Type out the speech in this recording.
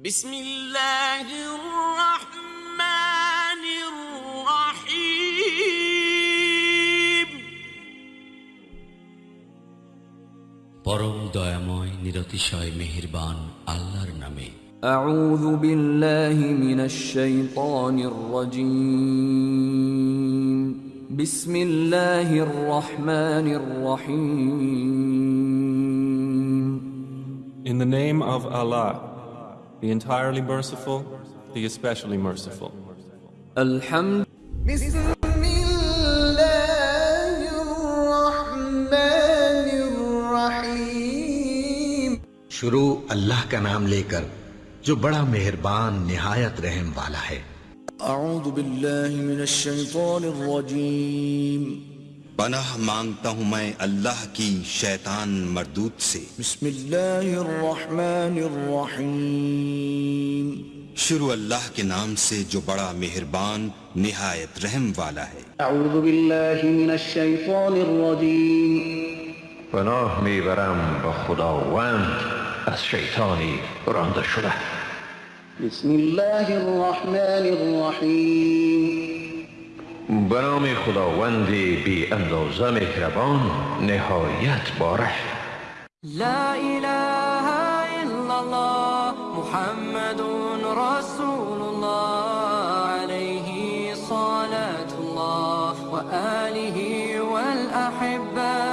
بسم الله الرحمن الرحيم পরম দয়াময় নিরতিশয় মেহেরবান আল্লাহর নামে أعوذ بالله من الشيطان الرجيم بسم الله الرحمن الرحيم In the name of Allah, the entirely merciful, the especially merciful. شروع اللہ کا نام لے کر جو بڑا مہربان نہایت رحم والا ہے۔ أعوذ بالله من الشيطان الرجيم پناہ مانگتا ہوں میں اللہ کی شیطان مردود سے۔ بسم الله الرحمن الرحيم شروع اللہ کے نام سے جو بڑا مہربان نہایت رحم والا ہے۔ اعوذ باللہ من الشیطان الرجیم۔ پناه میبرم با خداوند از شیطانی رانده شده. بسم اللہ الرحمن الرحیم۔ بنام خداوند بی اندازه مهربان نهایت باره لا اله الا الله محمد رسول الله عليه صلاة الله وآله والأحبه